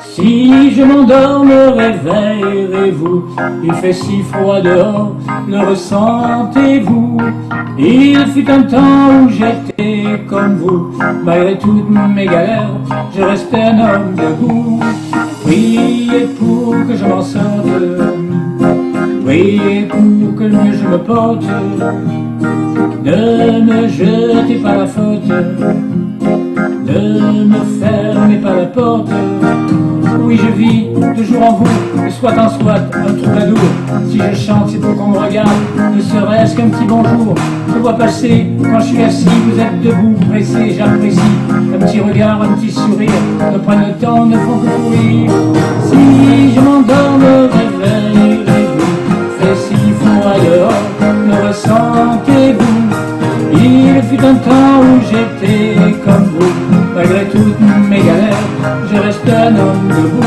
Si je m'endors, me réveillerez-vous Il fait si froid dehors, le ressentez-vous? Il fut un temps où j'étais comme vous Malgré toutes mes galères, je restais un homme debout. Priez pour que je m'en sorte Priez pour que mieux je me porte Ne me jetez pas la faute Ne me fermez pas la porte oui je vis toujours en vous, soit en soit un troubadour. Si je chante, c'est pour qu'on me regarde, ne serait-ce qu'un petit bonjour. Je vois passer, quand je suis assis, vous êtes debout, pressé, j'apprécie. Un petit regard, un petit sourire, ne prennent le temps, ne font que temps où j'étais comme vous, malgré toutes mes galères, je reste un homme debout.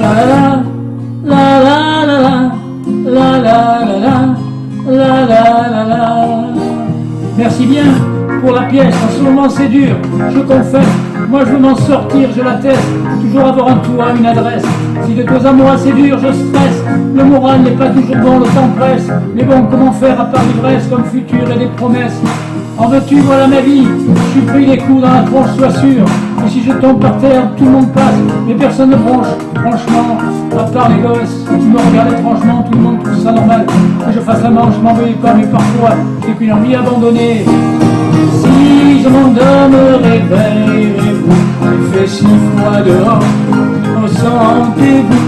La la la la la la la la la la la la la Merci bien pour la pièce, en ce moment c'est dur, je confesse, moi je veux m'en sortir, je l'atteste, toujours avoir un toit, une adresse. Si de deux amours assez durs je stresse, le moral n'est pas toujours bon, le temps presse. Mais bon, comment faire à part l'ivresse comme futur et des promesses? En veux-tu, voilà ma vie, je suis pris les coups dans la tronche, sois sûr. Et si je tombe par terre, tout le monde passe, mais personne ne bronche. Franchement, à part les gosses, tu me regardes étrangement, tout le monde trouve ça normal. Que je fasse la manche, m'en veux pas, mais parfois, j'ai qu'une envie abandonnée. Si je m'endors, me réveillerez-vous Il fait si froid dehors, ressentez-vous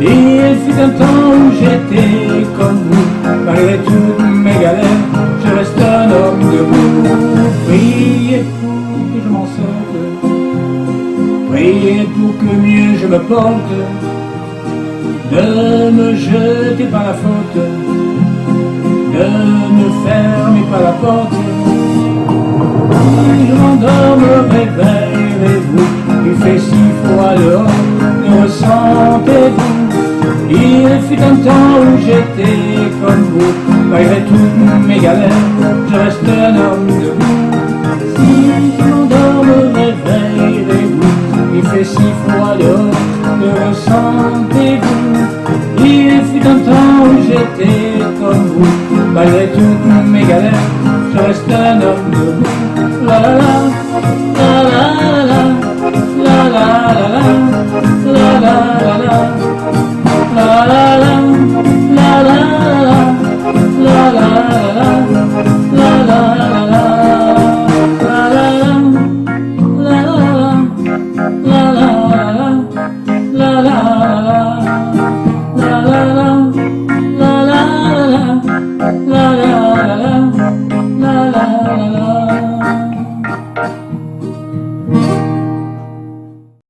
Il fut un temps où j'étais comme vous. Malgré toutes mes galères, je reste un homme debout. Priez pour que je m'en sorte. Priez pour que mieux je me porte. Ne me jetez pas la faute. Ne me fermez pas la porte temps où j'étais comme vous. Malgré toutes mes galères, je reste un homme debout Si je m'endors, me réveillerez-vous Il fait si froid dehors, ne ressentez-vous? Il fut un temps où j'étais comme vous. Malgré toutes mes la la la